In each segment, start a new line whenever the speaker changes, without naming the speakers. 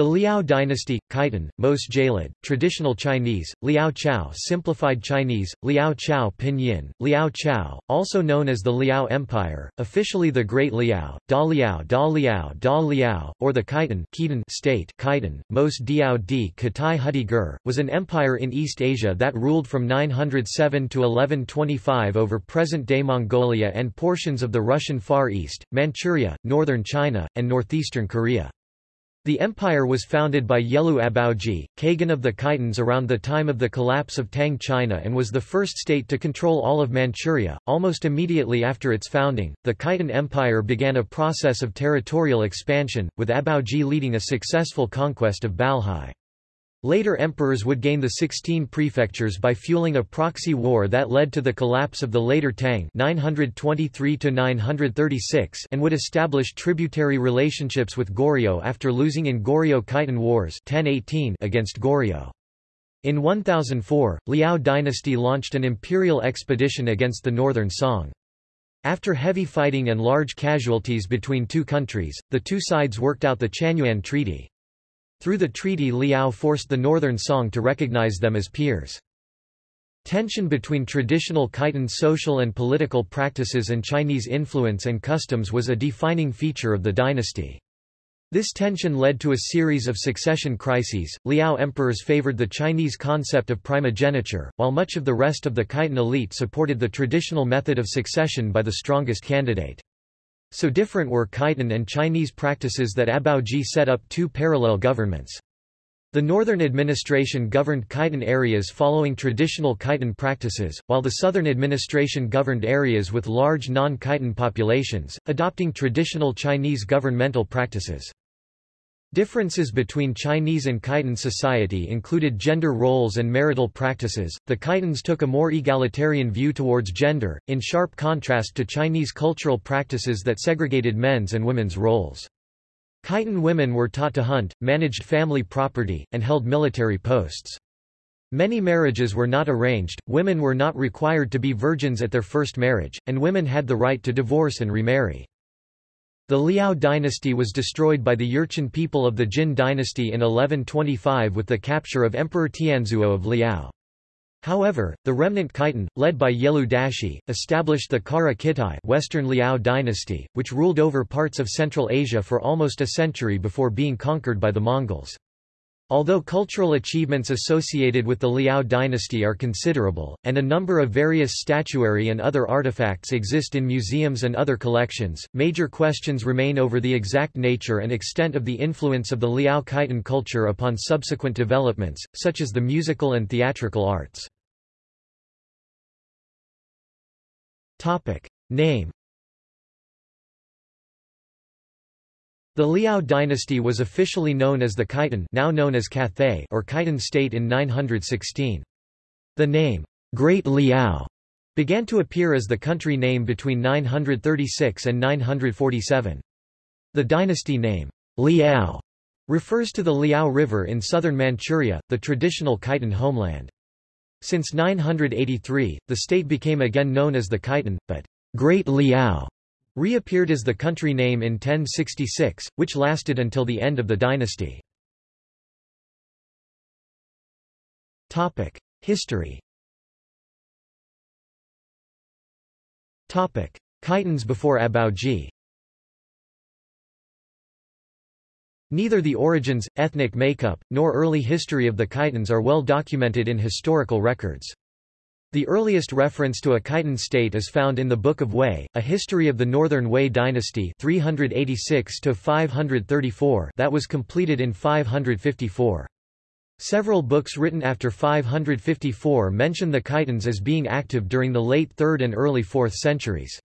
The Liao dynasty, Khitan, Mos Jalid, traditional Chinese, Liao Chao simplified Chinese, Liao Chao pinyin, Liao Chao, also known as the Liao Empire, officially the Great Liao, Da Liao Da Liao Da Liao, or the Khitan Khitan state Khitan, Mos Diao di Katai Hudi Gur, was an empire in East Asia that ruled from 907 to 1125 over present-day Mongolia and portions of the Russian Far East, Manchuria, northern China, and northeastern Korea. The empire was founded by Yelu Abaoji, Kagan of the Khitans around the time of the collapse of Tang China and was the first state to control all of Manchuria. Almost immediately after its founding, the Khitan Empire began a process of territorial expansion, with Abaoji leading a successful conquest of Balhae. Later emperors would gain the 16 prefectures by fueling a proxy war that led to the collapse of the later Tang 923 and would establish tributary relationships with Goryeo after losing in Goryeo-Khitan Wars 1018 against Goryeo. In 1004, Liao dynasty launched an imperial expedition against the northern Song. After heavy fighting and large casualties between two countries, the two sides worked out the Chanyuan Treaty. Through the treaty Liao forced the northern Song to recognize them as peers. Tension between traditional Khitan social and political practices and Chinese influence and customs was a defining feature of the dynasty. This tension led to a series of succession crises. Liao emperors favored the Chinese concept of primogeniture, while much of the rest of the Khitan elite supported the traditional method of succession by the strongest candidate. So different were Khitan and Chinese practices that Abaoji set up two parallel governments. The northern administration governed Khitan areas following traditional Khitan practices, while the southern administration governed areas with large non-Khitan populations, adopting traditional Chinese governmental practices. Differences between Chinese and Khitan society included gender roles and marital practices. The Khitans took a more egalitarian view towards gender, in sharp contrast to Chinese cultural practices that segregated men's and women's roles. Khitan women were taught to hunt, managed family property, and held military posts. Many marriages were not arranged, women were not required to be virgins at their first marriage, and women had the right to divorce and remarry. The Liao dynasty was destroyed by the Jurchen people of the Jin dynasty in 1125 with the capture of Emperor Tianzuo of Liao. However, the remnant Khitan, led by Yelu Dashi, established the Kara Kitai Western Liao dynasty, which ruled over parts of Central Asia for almost a century before being conquered by the Mongols. Although cultural achievements associated with the Liao dynasty are considerable, and a number of various statuary and other artifacts exist in museums and other collections, major questions remain over the exact nature and extent of the influence of the Liao Khitan culture upon subsequent developments, such as the musical and theatrical arts. Name The Liao dynasty was officially known as the Khitan now known as Cathay or Khitan state in 916. The name, Great Liao, began to appear as the country name between 936 and 947. The dynasty name, Liao, refers to the Liao River in southern Manchuria, the traditional Khitan homeland. Since 983, the state became again known as the Khitan, but Great Liao reappeared as the country name in 1066, which lasted until the end of the dynasty. History Khitans before Abaoji Neither the origins, ethnic makeup, nor early history of the Khitans are well documented in historical records. The earliest reference to a Khitan state is found in the Book of Wei, a history of the Northern Wei dynasty 386 that was completed in 554. Several books written after 554 mention the Khitans as being active during the late 3rd and early 4th centuries.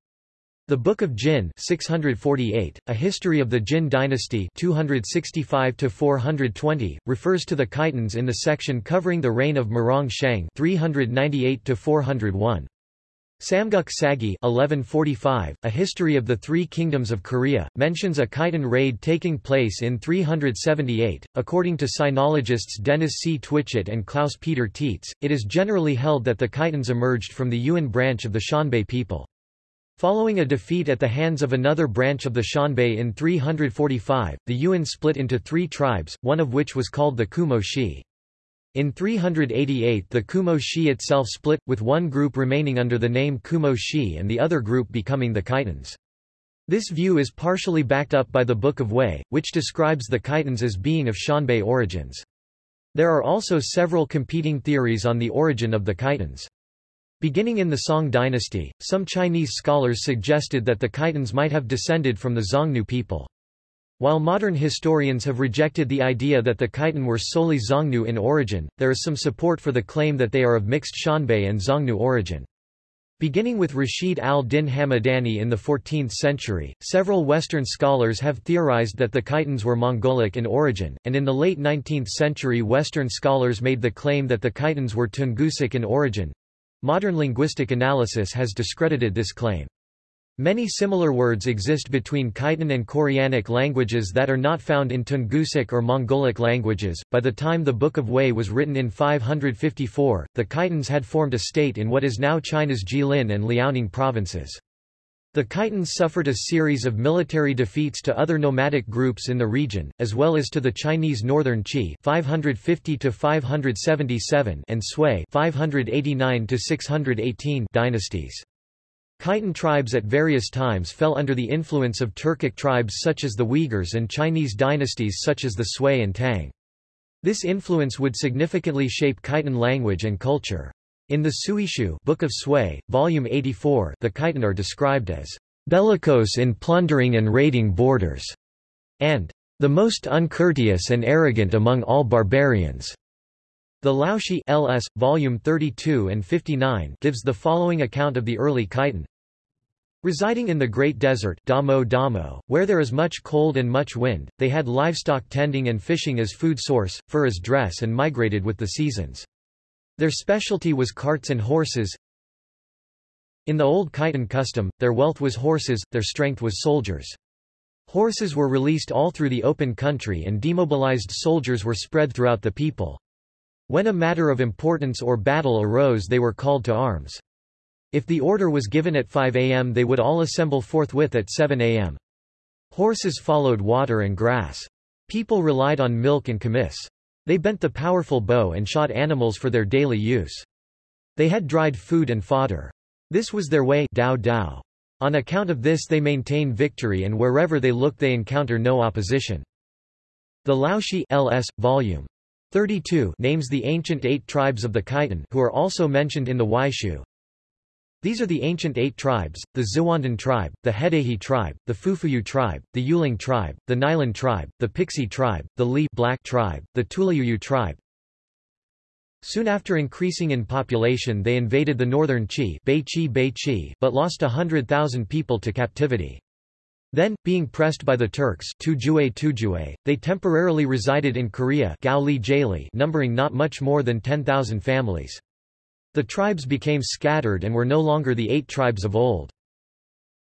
The Book of Jin 648, A History of the Jin Dynasty 265-420, refers to the Khitans in the section covering the reign of Murong Shang 398 401. Samguk Sagi 1145, A History of the Three Kingdoms of Korea, mentions a Khitan raid taking place in 378. According to sinologists Dennis C. Twitchett and Klaus Peter Tietze, it is generally held that the Khitans emerged from the Yuan branch of the Xianbei people. Following a defeat at the hands of another branch of the Xianbei in 345, the Yuan split into three tribes, one of which was called the Kumo Xi. In 388 the Kumo Xi itself split, with one group remaining under the name Kumo Xi and the other group becoming the Khitans. This view is partially backed up by the Book of Wei, which describes the Khitans as being of Xianbei origins. There are also several competing theories on the origin of the Khitans. Beginning in the Song dynasty, some Chinese scholars suggested that the Khitans might have descended from the Xiongnu people. While modern historians have rejected the idea that the Khitan were solely Xiongnu in origin, there is some support for the claim that they are of mixed Xianbei and Xiongnu origin. Beginning with Rashid al-Din Hamadani in the 14th century, several Western scholars have theorized that the Khitans were Mongolic in origin, and in the late 19th century Western scholars made the claim that the Khitans were Tungusic in origin. Modern linguistic analysis has discredited this claim. Many similar words exist between Khitan and Koreanic languages that are not found in Tungusic or Mongolic languages. By the time the Book of Wei was written in 554, the Khitans had formed a state in what is now China's Jilin and Liaoning provinces. The Khitans suffered a series of military defeats to other nomadic groups in the region, as well as to the Chinese Northern Qi 550 and Sui 589 dynasties. Khitan tribes at various times fell under the influence of Turkic tribes such as the Uyghurs and Chinese dynasties such as the Sui and Tang. This influence would significantly shape Khitan language and culture. In the Suishu Book of Sui, Volume 84 the Khitan are described as bellicose in plundering and raiding borders, and the most uncourteous and arrogant among all barbarians. The Liaoshi LS, volume 32 and 59 gives the following account of the early Khitan. Residing in the Great Desert Damo Damo, where there is much cold and much wind, they had livestock tending and fishing as food source, fur as dress and migrated with the seasons. Their specialty was carts and horses. In the old Khitan custom, their wealth was horses, their strength was soldiers. Horses were released all through the open country and demobilized soldiers were spread throughout the people. When a matter of importance or battle arose they were called to arms. If the order was given at 5 am they would all assemble forthwith at 7 am. Horses followed water and grass. People relied on milk and kumis. They bent the powerful bow and shot animals for their daily use. They had dried food and fodder. This was their way dao dao. On account of this they maintain victory and wherever they look they encounter no opposition. The Liaoshi LS, Volume 32 names the ancient eight tribes of the Khitan who are also mentioned in the Weishu. These are the ancient eight tribes, the Xiwandan tribe, the Hedehi tribe, the Fufuyu tribe, the Yuling tribe, the Nilan tribe, the Pixi tribe, the Li Black tribe, the Tulayuyu tribe. Soon after increasing in population they invaded the northern Qi, but lost a hundred thousand people to captivity. Then, being pressed by the Turks they temporarily resided in Korea numbering not much more than 10,000 families. The tribes became scattered and were no longer the eight tribes of old.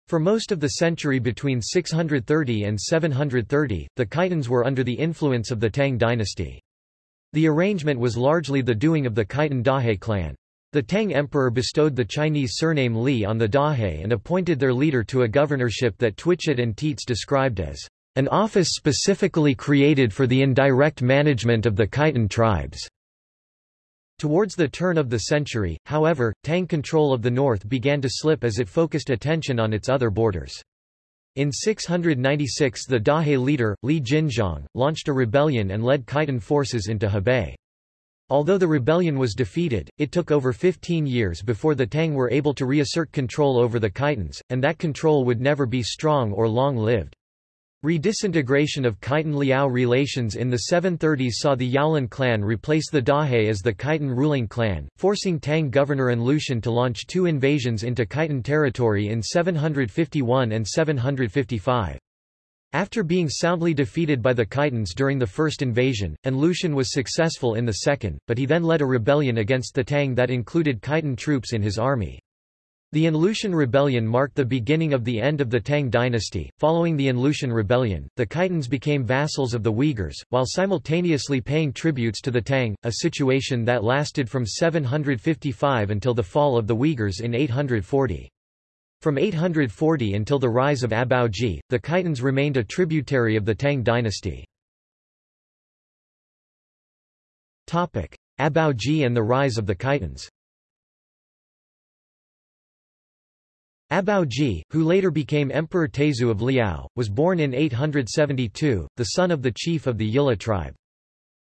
For most of the century between 630 and 730, the Khitans were under the influence of the Tang dynasty. The arrangement was largely the doing of the Khitan Dahe clan. The Tang emperor bestowed the Chinese surname Li on the Dahe and appointed their leader to a governorship that Twitchett and Tietze described as an office specifically created for the indirect management of the Khitan tribes. Towards the turn of the century, however, Tang control of the north began to slip as it focused attention on its other borders. In 696 the Dahe leader, Li Jinzhong, launched a rebellion and led Khitan forces into Hebei. Although the rebellion was defeated, it took over 15 years before the Tang were able to reassert control over the Khitans, and that control would never be strong or long-lived. Redisintegration of Khitan-Liao relations in the 730s saw the Yaonian clan replace the Dahe as the Khitan ruling clan, forcing Tang governor An Lushan to launch two invasions into Khitan territory in 751 and 755. After being soundly defeated by the Khitans during the first invasion, An Lushan was successful in the second, but he then led a rebellion against the Tang that included Khitan troops in his army. The An Lushan rebellion marked the beginning of the end of the Tang dynasty. Following the An Lushan rebellion, the Khitans became vassals of the Uyghurs, while simultaneously paying tributes to the Tang, a situation that lasted from 755 until the fall of the Uyghurs in 840. From 840 until the rise of Abaoji, the Khitans remained a tributary of the Tang dynasty. Abaoji and the rise of the Khitans Abaoji, who later became Emperor Taizu of Liao, was born in 872, the son of the chief of the Yila tribe.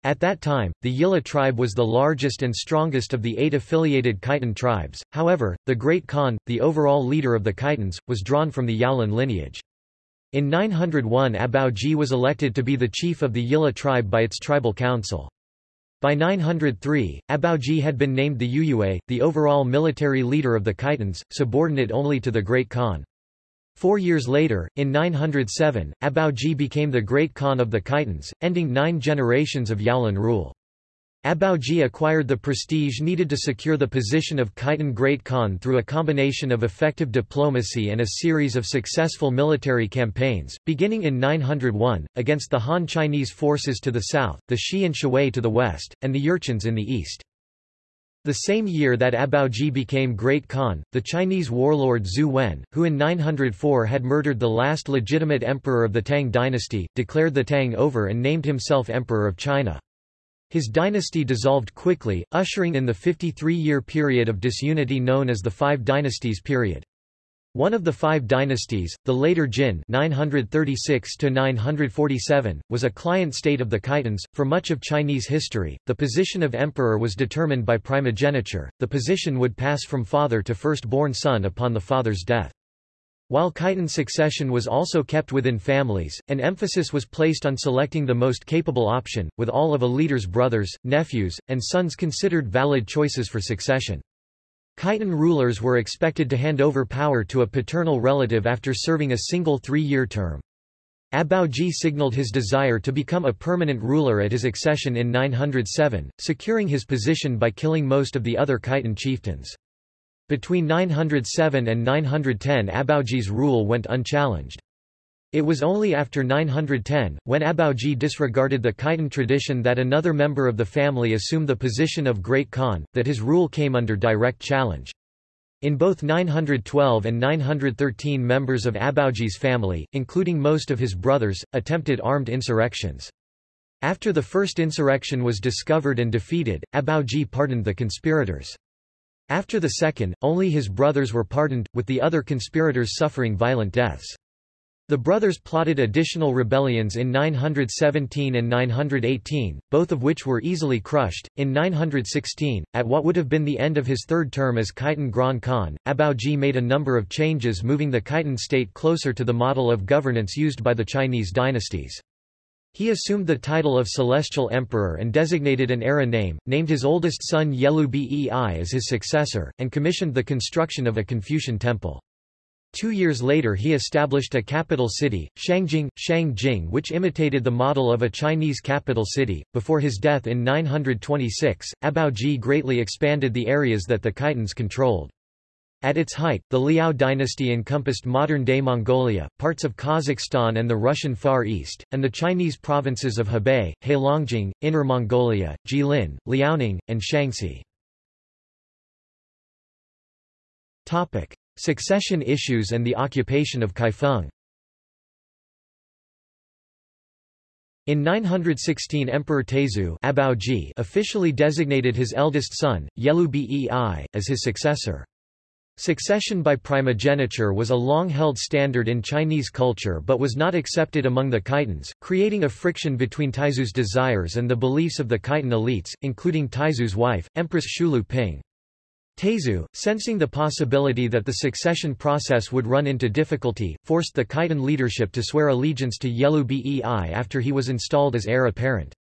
At that time, the Yila tribe was the largest and strongest of the eight affiliated Khitan tribes, however, the Great Khan, the overall leader of the Khitans, was drawn from the Yaonian lineage. In 901 Abaoji was elected to be the chief of the Yila tribe by its tribal council. By 903, Abaoji had been named the Yuyue, the overall military leader of the Khitans, subordinate only to the Great Khan. Four years later, in 907, Abaoji became the great Khan of the Khitans, ending nine generations of Yaonian rule. Abaoji acquired the prestige needed to secure the position of Khitan Great Khan through a combination of effective diplomacy and a series of successful military campaigns, beginning in 901, against the Han Chinese forces to the south, the Shi and Shui to the west, and the Jurchens in the east. The same year that Abaoji became Great Khan, the Chinese warlord Zhu Wen, who in 904 had murdered the last legitimate emperor of the Tang dynasty, declared the Tang over and named himself Emperor of China. His dynasty dissolved quickly, ushering in the 53-year period of disunity known as the Five Dynasties period. One of the five dynasties, the later Jin 936-947, was a client state of the Khitans. For much of Chinese history, the position of emperor was determined by primogeniture, the position would pass from father to first-born son upon the father's death. While Khitan succession was also kept within families, an emphasis was placed on selecting the most capable option, with all of a leader's brothers, nephews, and sons considered valid choices for succession. Khitan rulers were expected to hand over power to a paternal relative after serving a single three-year term. Abaoji signaled his desire to become a permanent ruler at his accession in 907, securing his position by killing most of the other Khitan chieftains. Between 907 and 910 Abaoji's rule went unchallenged. It was only after 910, when Abaoji disregarded the Khitan tradition that another member of the family assumed the position of Great Khan, that his rule came under direct challenge. In both 912 and 913 members of Abaoji's family, including most of his brothers, attempted armed insurrections. After the first insurrection was discovered and defeated, Abaoji pardoned the conspirators. After the second, only his brothers were pardoned, with the other conspirators suffering violent deaths. The brothers plotted additional rebellions in 917 and 918, both of which were easily crushed. In 916, at what would have been the end of his third term as Khitan Grand Khan, Abaoji made a number of changes moving the Khitan state closer to the model of governance used by the Chinese dynasties. He assumed the title of Celestial Emperor and designated an era name, named his oldest son Yelu Bei as his successor, and commissioned the construction of a Confucian temple. Two years later he established a capital city, Shangjing, Shangjing which imitated the model of a Chinese capital city. Before his death in 926, Abaoji greatly expanded the areas that the Khitans controlled. At its height, the Liao dynasty encompassed modern-day Mongolia, parts of Kazakhstan and the Russian Far East, and the Chinese provinces of Hebei, Heilongjiang, Inner Mongolia, Jilin, Liaoning, and Shaanxi. Succession issues and the occupation of Kaifeng In 916 Emperor Taizu officially designated his eldest son, Yelu Bei, as his successor. Succession by primogeniture was a long-held standard in Chinese culture but was not accepted among the Khitans, creating a friction between Taizu's desires and the beliefs of the Khitan elites, including Taizu's wife, Empress Shulu Ping. Taizu, sensing the possibility that the succession process would run into difficulty, forced the Khitan leadership to swear allegiance to Yelu Bei after he was installed as heir apparent.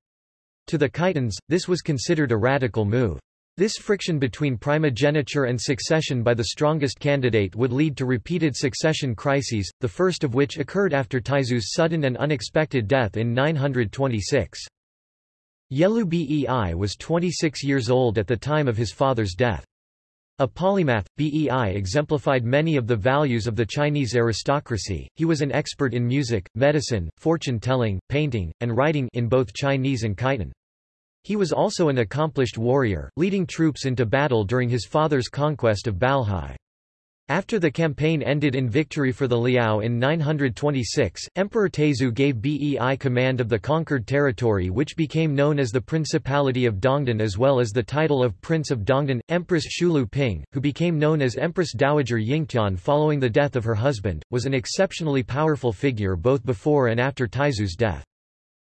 To the Khitans, this was considered a radical move. This friction between primogeniture and succession by the strongest candidate would lead to repeated succession crises, the first of which occurred after Taizu's sudden and unexpected death in 926. Yelu Bei was 26 years old at the time of his father's death. A polymath, Bei exemplified many of the values of the Chinese aristocracy. He was an expert in music, medicine, fortune-telling, painting, and writing in both Chinese and Khitan. He was also an accomplished warrior, leading troops into battle during his father's conquest of Balhae. After the campaign ended in victory for the Liao in 926, Emperor Taizong gave Bei command of the conquered territory which became known as the Principality of Dongdan as well as the title of Prince of Dongdan. Empress Shulu Ping, who became known as Empress Dowager Yingtian following the death of her husband, was an exceptionally powerful figure both before and after Taizong's death.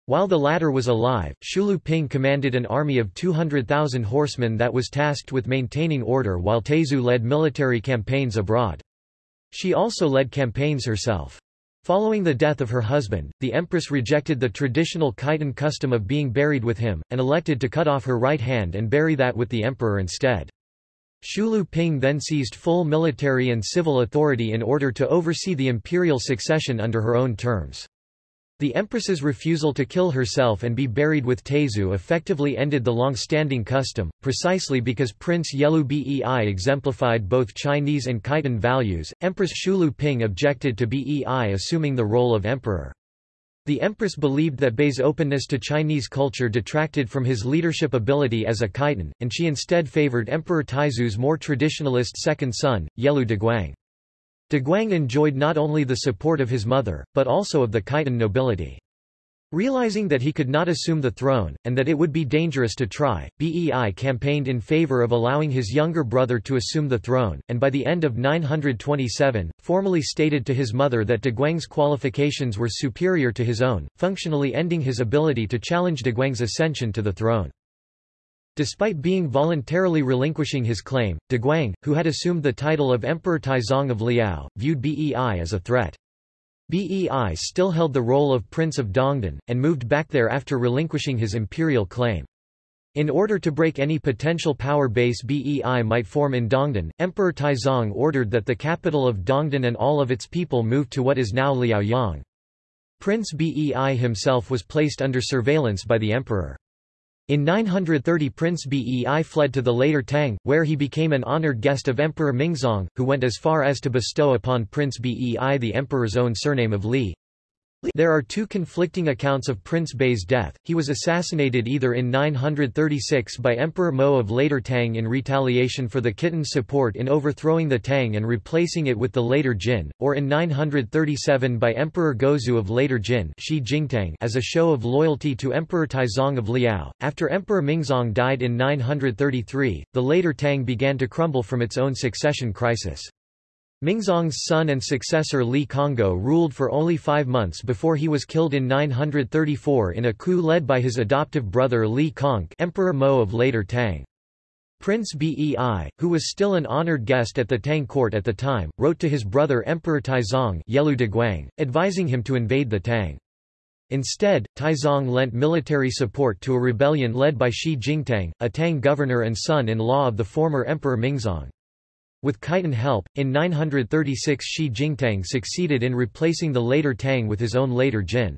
While the latter was alive, Shulu Ping commanded an army of 200,000 horsemen that was tasked with maintaining order while Taizong led military campaigns abroad. She also led campaigns herself. Following the death of her husband, the empress rejected the traditional Khitan custom of being buried with him, and elected to cut off her right hand and bury that with the emperor instead. Shulu Ping then seized full military and civil authority in order to oversee the imperial succession under her own terms. The empress's refusal to kill herself and be buried with Taizong effectively ended the long-standing custom, precisely because Prince Yelu Bei exemplified both Chinese and Khitan values. Empress Shulu Ping objected to Bei assuming the role of emperor. The empress believed that Bei's openness to Chinese culture detracted from his leadership ability as a Khitan, and she instead favored Emperor Taizu's more traditionalist second son, Yelu Deguang. De Guang enjoyed not only the support of his mother, but also of the Khitan nobility. Realizing that he could not assume the throne, and that it would be dangerous to try, Bei campaigned in favor of allowing his younger brother to assume the throne, and by the end of 927, formally stated to his mother that De Guang's qualifications were superior to his own, functionally ending his ability to challenge De Guang's ascension to the throne. Despite being voluntarily relinquishing his claim, De Guang, who had assumed the title of Emperor Taizong of Liao, viewed Bei as a threat. Bei still held the role of Prince of Dongdan, and moved back there after relinquishing his imperial claim. In order to break any potential power base Bei might form in Dongdan, Emperor Taizong ordered that the capital of Dongdan and all of its people move to what is now Liaoyang. Prince Bei himself was placed under surveillance by the emperor. In 930 Prince Bei fled to the later Tang, where he became an honored guest of Emperor Mingzong, who went as far as to bestow upon Prince Bei the emperor's own surname of Li. There are two conflicting accounts of Prince Bei's death. He was assassinated either in 936 by Emperor Mo of later Tang in retaliation for the Khitan's support in overthrowing the Tang and replacing it with the later Jin, or in 937 by Emperor Gaozu of later Jin as a show of loyalty to Emperor Taizong of Liao. After Emperor Mingzong died in 933, the later Tang began to crumble from its own succession crisis. Mingzong's son and successor Li Conghou ruled for only five months before he was killed in 934 in a coup led by his adoptive brother Li Congke Emperor Mo of later Tang. Prince Bei, who was still an honored guest at the Tang court at the time, wrote to his brother Emperor Taizong Deguang, advising him to invade the Tang. Instead, Taizong lent military support to a rebellion led by Shi Jingtang, a Tang governor and son-in-law of the former Emperor Mingzong. With Khitan help, in 936 Shi Jingtang succeeded in replacing the later Tang with his own later Jin.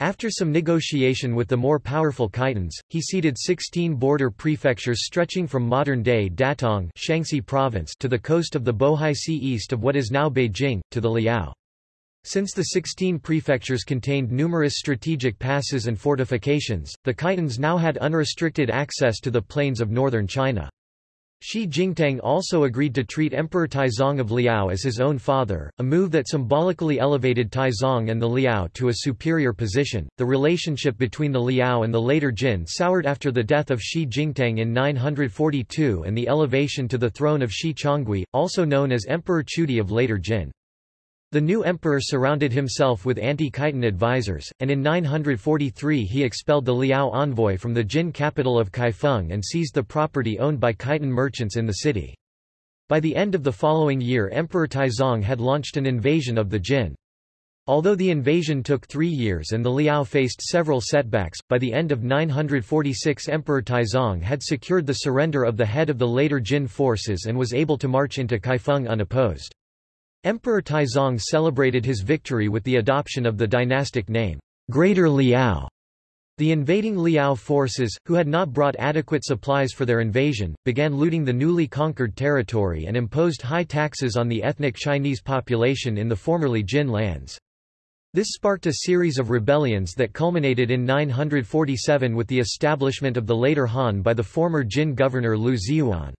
After some negotiation with the more powerful Khitans, he ceded 16 border prefectures stretching from modern-day Datong Shaanxi province to the coast of the Bohai Sea east of what is now Beijing, to the Liao. Since the 16 prefectures contained numerous strategic passes and fortifications, the Khitans now had unrestricted access to the plains of northern China. Shi Jingtang also agreed to treat Emperor Taizong of Liao as his own father, a move that symbolically elevated Taizong and the Liao to a superior position. The relationship between the Liao and the later Jin soured after the death of Shi Jingtang in 942 and the elevation to the throne of Shi Chonggui, also known as Emperor Chudi of later Jin. The new emperor surrounded himself with anti-Khitan advisors, and in 943 he expelled the Liao envoy from the Jin capital of Kaifeng and seized the property owned by Khitan merchants in the city. By the end of the following year Emperor Taizong had launched an invasion of the Jin. Although the invasion took three years and the Liao faced several setbacks, by the end of 946 Emperor Taizong had secured the surrender of the head of the later Jin forces and was able to march into Kaifeng unopposed. Emperor Taizong celebrated his victory with the adoption of the dynastic name, Greater Liao. The invading Liao forces, who had not brought adequate supplies for their invasion, began looting the newly conquered territory and imposed high taxes on the ethnic Chinese population in the formerly Jin lands. This sparked a series of rebellions that culminated in 947 with the establishment of the later Han by the former Jin governor Lu Ziyuan.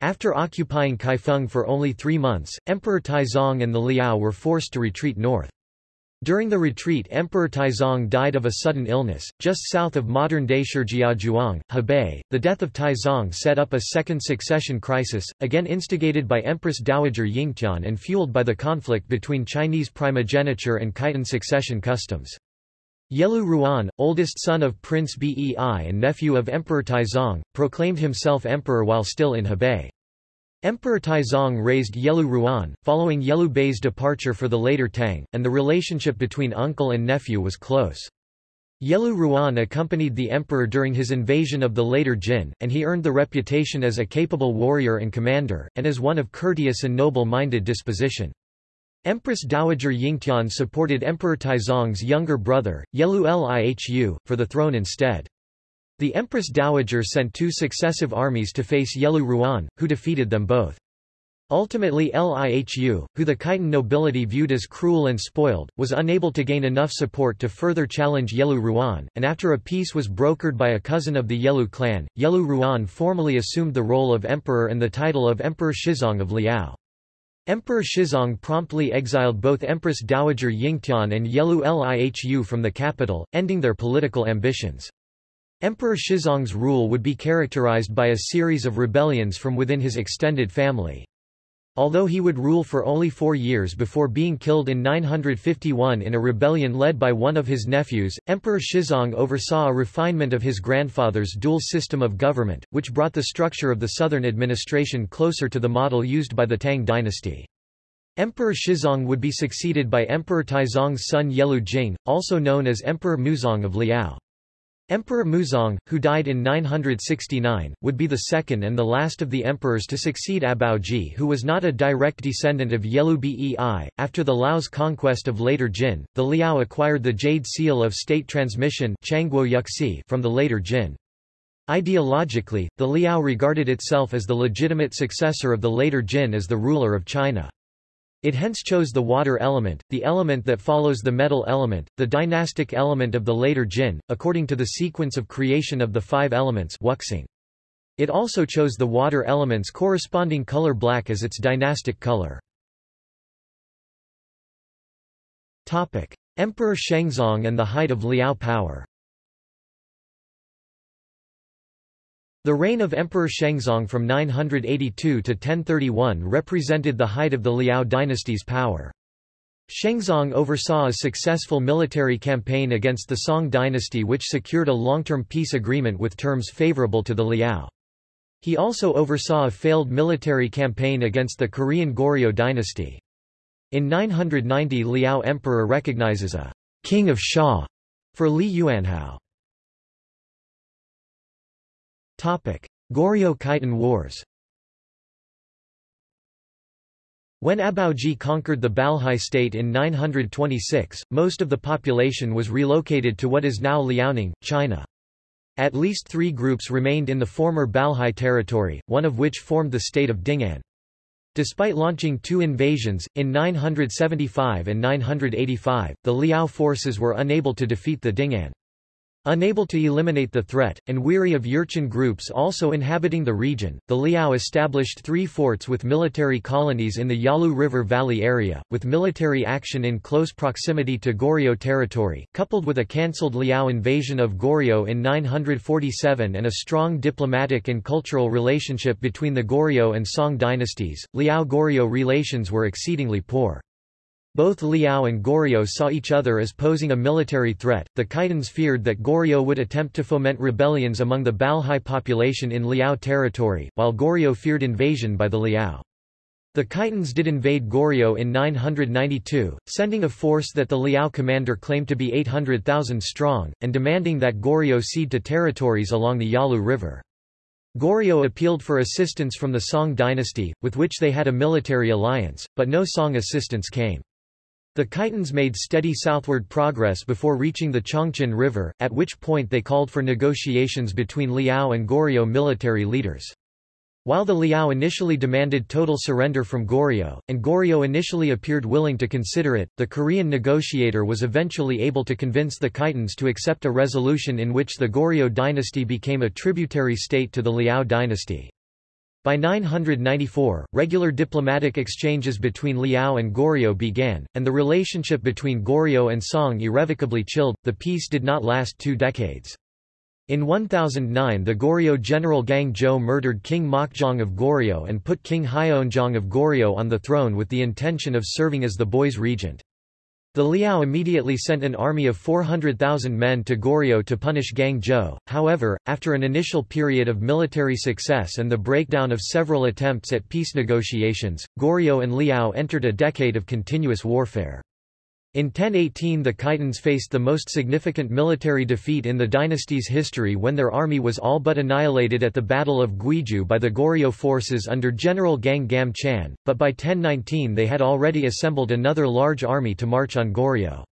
After occupying Kaifeng for only three months, Emperor Taizong and the Liao were forced to retreat north. During the retreat Emperor Taizong died of a sudden illness, just south of modern-day Shijiazhuang, Hebei. The death of Taizong set up a second succession crisis, again instigated by Empress Dowager Yingtian and fueled by the conflict between Chinese primogeniture and Khitan succession customs. Yelu Ruan, oldest son of Prince Bei and nephew of Emperor Taizong, proclaimed himself emperor while still in Hebei. Emperor Taizong raised Yelu Ruan, following Yelu Bei's departure for the later Tang, and the relationship between uncle and nephew was close. Yelu Ruan accompanied the emperor during his invasion of the later Jin, and he earned the reputation as a capable warrior and commander, and as one of courteous and noble-minded disposition. Empress Dowager Yingtian supported Emperor Taizong's younger brother, Yelu Lihu, for the throne instead. The Empress Dowager sent two successive armies to face Yelu Ruan, who defeated them both. Ultimately Lihu, who the Khitan nobility viewed as cruel and spoiled, was unable to gain enough support to further challenge Yelu Ruan, and after a peace was brokered by a cousin of the Yelu clan, Yelu Ruan formally assumed the role of emperor and the title of Emperor Shizong of Liao. Emperor Shizong promptly exiled both Empress Dowager Yingtian and Yelu Lihu from the capital, ending their political ambitions. Emperor Shizong's rule would be characterized by a series of rebellions from within his extended family. Although he would rule for only four years before being killed in 951 in a rebellion led by one of his nephews, Emperor Shizong oversaw a refinement of his grandfather's dual system of government, which brought the structure of the southern administration closer to the model used by the Tang dynasty. Emperor Shizong would be succeeded by Emperor Taizong's son Yelu Jing, also known as Emperor Muzong of Liao. Emperor Muzong, who died in 969, would be the second and the last of the emperors to succeed Abaoji who was not a direct descendant of Yelu Bei. After the Liao's conquest of later Jin, the Liao acquired the Jade Seal of State Transmission from the later Jin. Ideologically, the Liao regarded itself as the legitimate successor of the later Jin as the ruler of China. It hence chose the water element, the element that follows the metal element, the dynastic element of the later Jin, according to the sequence of creation of the five elements wuxing. It also chose the water element's corresponding color black as its dynastic color. Emperor Shengzong and the height of Liao power The reign of Emperor Shengzong from 982 to 1031 represented the height of the Liao dynasty's power. Shengzong oversaw a successful military campaign against the Song dynasty which secured a long-term peace agreement with terms favorable to the Liao. He also oversaw a failed military campaign against the Korean Goryeo dynasty. In 990 Liao Emperor recognizes a king of Sha for Li Yuanhao. Goryeo-Khitan Wars When Abaoji conquered the Balhae state in 926, most of the population was relocated to what is now Liaoning, China. At least three groups remained in the former Balhae territory, one of which formed the state of Dingan. Despite launching two invasions, in 975 and 985, the Liao forces were unable to defeat the Dingan. Unable to eliminate the threat, and weary of Jurchen groups also inhabiting the region, the Liao established three forts with military colonies in the Yalu River Valley area, with military action in close proximity to Goryeo territory, coupled with a cancelled Liao invasion of Goryeo in 947 and a strong diplomatic and cultural relationship between the Goryeo and Song dynasties. Liao-Goryeo relations were exceedingly poor. Both Liao and Goryeo saw each other as posing a military threat. The Khitans feared that Goryeo would attempt to foment rebellions among the Balhae population in Liao territory, while Goryeo feared invasion by the Liao. The Khitans did invade Goryeo in 992, sending a force that the Liao commander claimed to be 800,000 strong, and demanding that Goryeo cede to territories along the Yalu River. Goryeo appealed for assistance from the Song dynasty, with which they had a military alliance, but no Song assistance came. The Khitans made steady southward progress before reaching the Chongchon River, at which point they called for negotiations between Liao and Goryeo military leaders. While the Liao initially demanded total surrender from Goryeo, and Goryeo initially appeared willing to consider it, the Korean negotiator was eventually able to convince the Khitans to accept a resolution in which the Goryeo dynasty became a tributary state to the Liao dynasty. By 994, regular diplomatic exchanges between Liao and Goryeo began, and the relationship between Goryeo and Song irrevocably chilled. The peace did not last two decades. In 1009 the Goryeo general Gang Jo murdered King Mokjong of Goryeo and put King Hyeonjong of Goryeo on the throne with the intention of serving as the boy's regent. The Liao immediately sent an army of 400,000 men to Goryeo to punish Gang Jo. However, after an initial period of military success and the breakdown of several attempts at peace negotiations, Goryeo and Liao entered a decade of continuous warfare. In 1018 the Khitans faced the most significant military defeat in the dynasty's history when their army was all but annihilated at the Battle of Guizhou by the Goryeo forces under General Gang Gam Chan, but by 1019 they had already assembled another large army to march on Goryeo.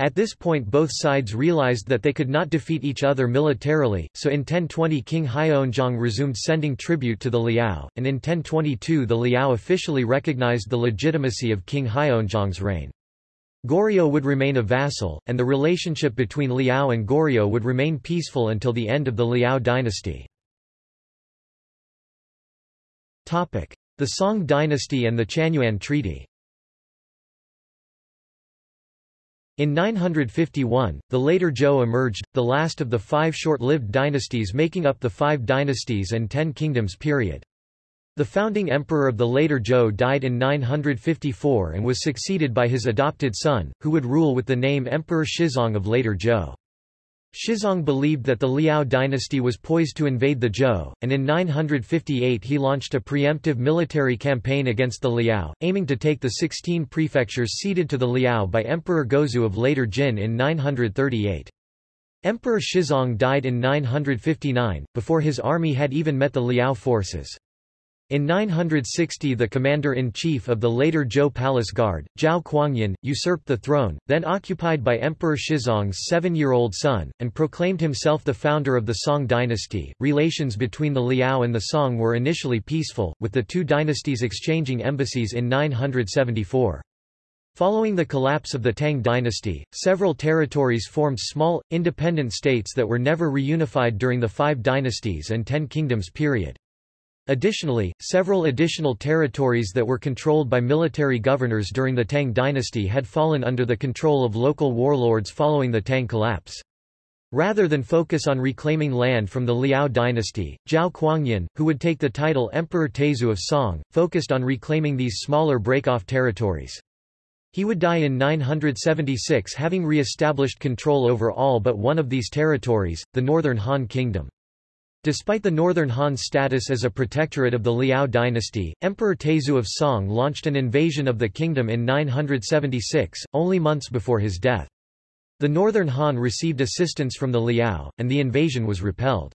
At this point both sides realized that they could not defeat each other militarily, so in 1020 King Hyeonjong resumed sending tribute to the Liao, and in 1022 the Liao officially recognized the legitimacy of King Hyeonjong's reign. Goryeo would remain a vassal, and the relationship between Liao and Goryeo would remain peaceful until the end of the Liao dynasty. The Song dynasty and the Chanyuan Treaty In 951, the later Zhou emerged, the last of the five short-lived dynasties making up the Five Dynasties and Ten Kingdoms period. The founding emperor of the later Zhou died in 954 and was succeeded by his adopted son, who would rule with the name Emperor Shizong of later Zhou. Shizong believed that the Liao dynasty was poised to invade the Zhou, and in 958 he launched a preemptive military campaign against the Liao, aiming to take the 16 prefectures ceded to the Liao by Emperor Gaozu of later Jin in 938. Emperor Shizong died in 959, before his army had even met the Liao forces. In 960 the commander-in-chief of the later Zhou Palace Guard, Zhao Kuangyin, usurped the throne, then occupied by Emperor Shizong's seven-year-old son, and proclaimed himself the founder of the Song dynasty. Relations between the Liao and the Song were initially peaceful, with the two dynasties exchanging embassies in 974. Following the collapse of the Tang dynasty, several territories formed small, independent states that were never reunified during the Five Dynasties and Ten Kingdoms period. Additionally, several additional territories that were controlled by military governors during the Tang dynasty had fallen under the control of local warlords following the Tang collapse. Rather than focus on reclaiming land from the Liao dynasty, Zhao Kuangyin, who would take the title Emperor Taizong of Song, focused on reclaiming these smaller break-off territories. He would die in 976 having re-established control over all but one of these territories, the Northern Han Kingdom. Despite the Northern Han's status as a protectorate of the Liao dynasty, Emperor Taizong of Song launched an invasion of the kingdom in 976, only months before his death. The Northern Han received assistance from the Liao, and the invasion was repelled.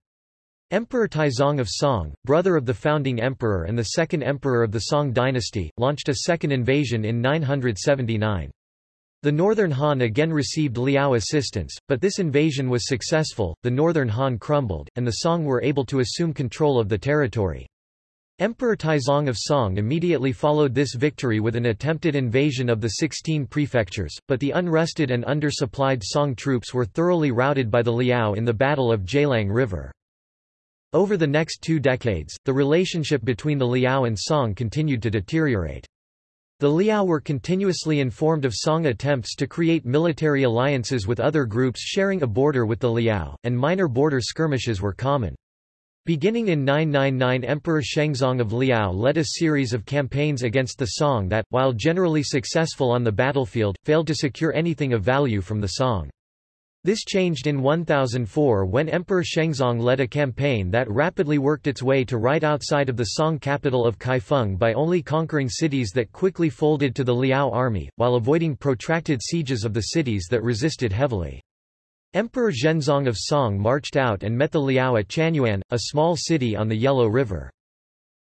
Emperor Taizong of Song, brother of the founding emperor and the second emperor of the Song dynasty, launched a second invasion in 979. The Northern Han again received Liao assistance, but this invasion was successful, the Northern Han crumbled, and the Song were able to assume control of the territory. Emperor Taizong of Song immediately followed this victory with an attempted invasion of the 16 prefectures, but the unrested and undersupplied Song troops were thoroughly routed by the Liao in the Battle of Jialang River. Over the next two decades, the relationship between the Liao and Song continued to deteriorate. The Liao were continuously informed of Song attempts to create military alliances with other groups sharing a border with the Liao, and minor border skirmishes were common. Beginning in 999 Emperor Shengzong of Liao led a series of campaigns against the Song that, while generally successful on the battlefield, failed to secure anything of value from the Song. This changed in 1004 when Emperor Shengzong led a campaign that rapidly worked its way to right outside of the Song capital of Kaifeng by only conquering cities that quickly folded to the Liao army, while avoiding protracted sieges of the cities that resisted heavily. Emperor Zhenzong of Song marched out and met the Liao at Chanyuan, a small city on the Yellow River.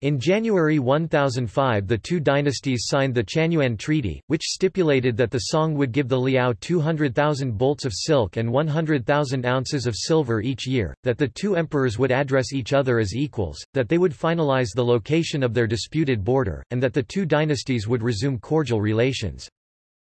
In January 1005 the two dynasties signed the Chanyuan Treaty, which stipulated that the Song would give the Liao 200,000 bolts of silk and 100,000 ounces of silver each year, that the two emperors would address each other as equals, that they would finalize the location of their disputed border, and that the two dynasties would resume cordial relations.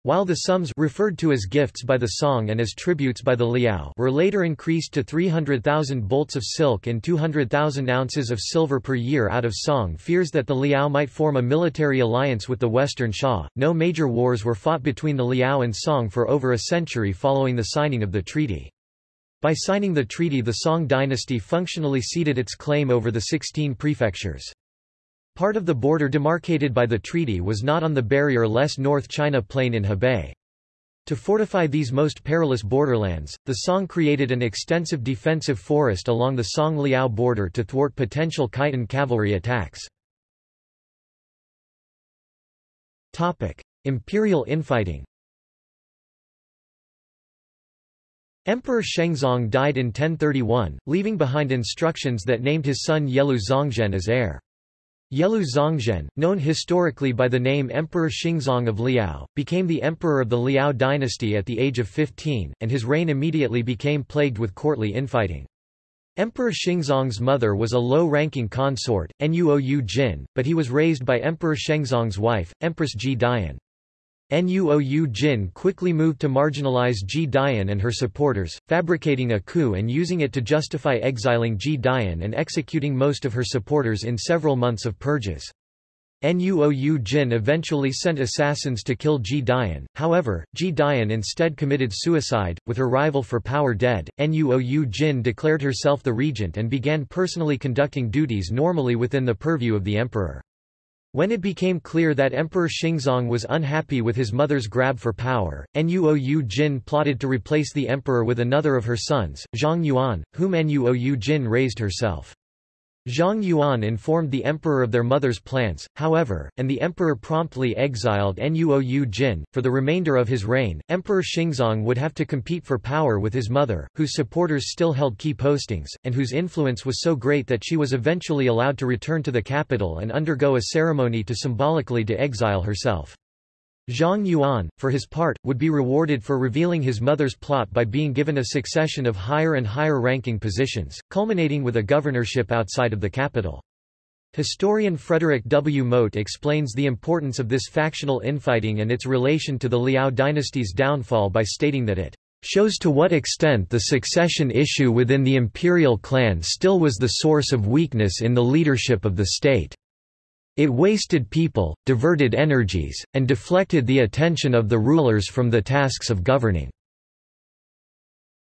While the sums referred to as gifts by the song and as tributes by the Liao were later increased to 300,000 bolts of silk and 200,000 ounces of silver per year out of song fears that the Liao might form a military alliance with the Western Xia, no major wars were fought between the Liao and Song for over a century following the signing of the treaty. By signing the treaty the Song dynasty functionally ceded its claim over the 16 prefectures. Part of the border demarcated by the treaty was not on the barrier-less North China Plain in Hebei. To fortify these most perilous borderlands, the Song created an extensive defensive forest along the Song-Liao border to thwart potential Khitan cavalry attacks. Imperial infighting Emperor Shengzong died in 1031, leaving behind instructions that named his son Yelu Zongzhen as heir. Yelu Zongzhen, known historically by the name Emperor Xingzong of Liao, became the emperor of the Liao dynasty at the age of 15, and his reign immediately became plagued with courtly infighting. Emperor Xingzong's mother was a low-ranking consort, Noujin, but he was raised by Emperor Shengzong's wife, Empress Qitian. Noujin quickly moved to marginalize Qitian and her supporters, fabricating a coup and using it to justify exiling Qitian and executing most of her supporters in several months of purges. Noujin eventually sent assassins to kill Qitian, however, Qitian instead committed suicide. With her rival for power dead, Noujin declared herself the regent and began personally conducting duties normally within the purview of the emperor. When it became clear that Emperor Xingzong was unhappy with his mother's grab for power, Noujin plotted to replace the emperor with another of her sons, Zongyuan, whom Noujin raised herself. Zongyuan informed the emperor of their mother's plans, however, and the emperor promptly exiled Noujin. For the remainder of his reign, Emperor Xingzong would have to compete for power with his mother, whose supporters still held key postings, and whose influence was so great that she was eventually allowed to return to the capital and undergo a ceremony to symbolically de-exile herself. Zongyuan, for his part, would be rewarded for revealing his mother's plot by being given a succession of higher and higher ranking positions, culminating with a governorship outside of the capital. Historian Frederick W. Mote explains the importance of this factional infighting and its relation to the Liao dynasty's downfall by stating that it shows to what extent the succession issue within the imperial clan still was the source of weakness in the leadership of the state. It wasted people, diverted energies, and deflected the attention of the rulers from the tasks of governing.